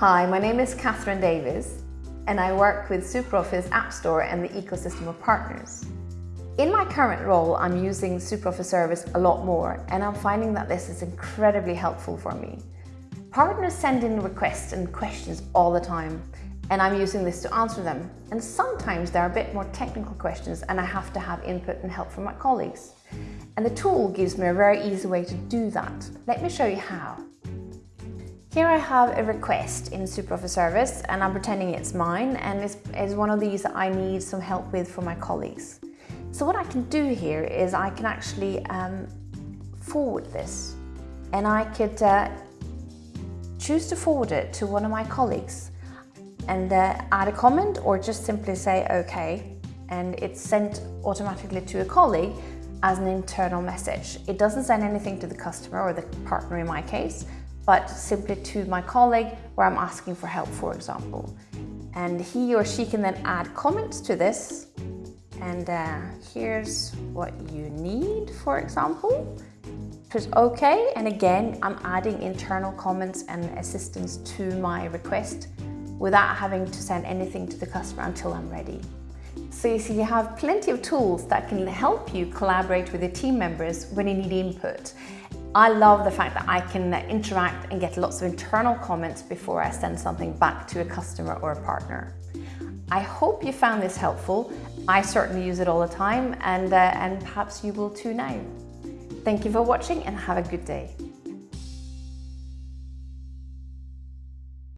Hi, my name is Catherine Davis and I work with SuperOffice App Store and the ecosystem of partners. In my current role, I'm using SuperOffice Service a lot more and I'm finding that this is incredibly helpful for me. Partners send in requests and questions all the time and I'm using this to answer them. And sometimes there are a bit more technical questions and I have to have input and help from my colleagues. And the tool gives me a very easy way to do that. Let me show you how. Here I have a request in SuperOffice Service and I'm pretending it's mine and it's, it's one of these that I need some help with from my colleagues. So what I can do here is I can actually um, forward this and I could uh, choose to forward it to one of my colleagues and uh, add a comment or just simply say okay and it's sent automatically to a colleague as an internal message. It doesn't send anything to the customer or the partner in my case, but simply to my colleague where I'm asking for help, for example. And he or she can then add comments to this. And uh, here's what you need, for example. Press OK, and again, I'm adding internal comments and assistance to my request without having to send anything to the customer until I'm ready. So you see, you have plenty of tools that can help you collaborate with your team members when you need input. I love the fact that I can interact and get lots of internal comments before I send something back to a customer or a partner. I hope you found this helpful. I certainly use it all the time and, uh, and perhaps you will too now. Thank you for watching and have a good day.